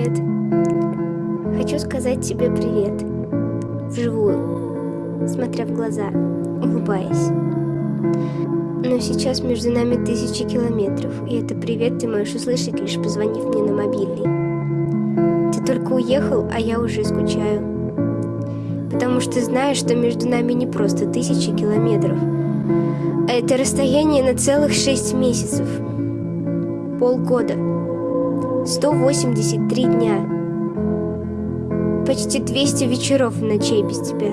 Привет. Хочу сказать тебе привет. Вживую, смотря в глаза, улыбаясь. Но сейчас между нами тысячи километров, и это привет ты можешь услышать, лишь позвонив мне на мобильный. Ты только уехал, а я уже скучаю. Потому что знаешь, что между нами не просто тысячи километров, а это расстояние на целых шесть месяцев. Полгода. 183 дня. Почти 200 вечеров и ночей без тебя.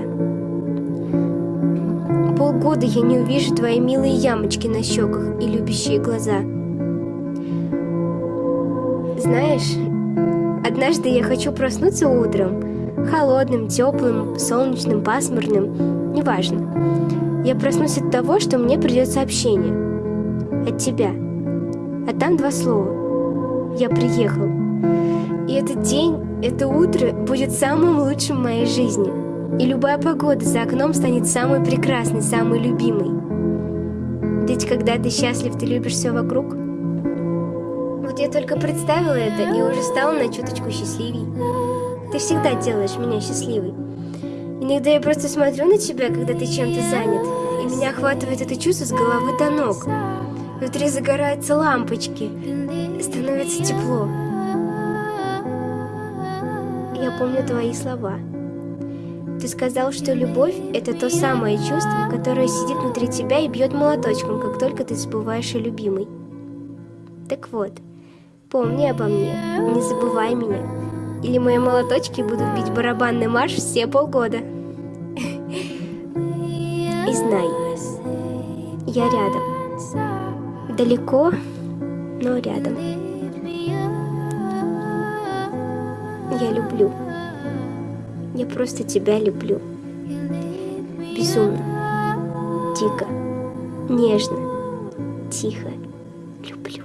Полгода я не увижу твои милые ямочки на щеках и любящие глаза. Знаешь, однажды я хочу проснуться утром, холодным, теплым, солнечным, пасмурным, неважно. Я проснусь от того, что мне придет сообщение. От тебя. А там два слова. Я приехал. И этот день, это утро будет самым лучшим в моей жизни. И любая погода за окном станет самой прекрасной, самой любимой. Ведь когда ты счастлив, ты любишь все вокруг. Вот я только представила это и уже стала на чуточку счастливей. Ты всегда делаешь меня счастливой. Иногда я просто смотрю на тебя, когда ты чем-то занят, и меня охватывает это чувство с головы до ног. Внутри загораются лампочки, становится тепло. Я помню твои слова. Ты сказал, что любовь — это то самое чувство, которое сидит внутри тебя и бьет молоточком, как только ты забываешь о любимой. Так вот, помни обо мне, не забывай меня, или мои молоточки будут бить барабанный марш все полгода. И знай, я рядом. Далеко, но рядом. Я люблю. Я просто тебя люблю. Безумно, дико, нежно, тихо люблю.